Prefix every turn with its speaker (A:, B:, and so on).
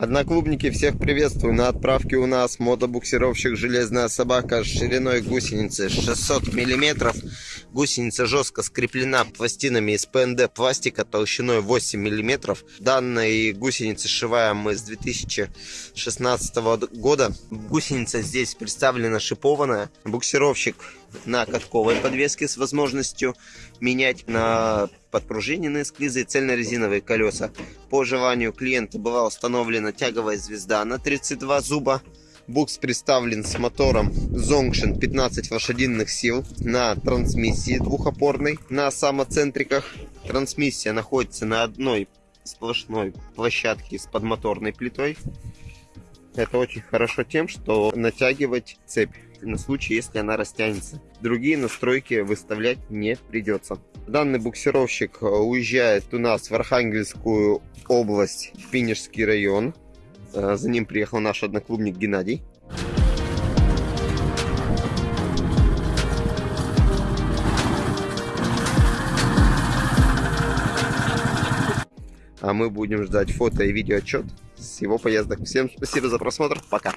A: Одноклубники, всех приветствую. На отправке у нас мотобуксировщик «Железная собака» с шириной гусеницы 600 миллиметров. Гусеница жестко скреплена пластинами из ПНД пластика толщиной 8 миллиметров. Данной гусеницы сшиваем мы с 2016 года. Гусеница здесь представлена шипованная. Буксировщик на катковой подвеске с возможностью менять на подпружиненные склизы и цельнорезиновые колеса. По желанию клиента была установлена тяговая звезда на 32 зуба. Букс представлен с мотором Zongshin 15 лошадиных сил на трансмиссии двухопорной на самоцентриках. Трансмиссия находится на одной сплошной площадке с подмоторной плитой. Это очень хорошо тем, что натягивать цепь на случай, если она растянется. Другие настройки выставлять не придется. Данный буксировщик уезжает у нас в Архангельскую область, в Пинежский район. Э, за ним приехал наш одноклубник Геннадий. А мы будем ждать фото и видео отчет с его поездок. Всем спасибо за просмотр. Пока.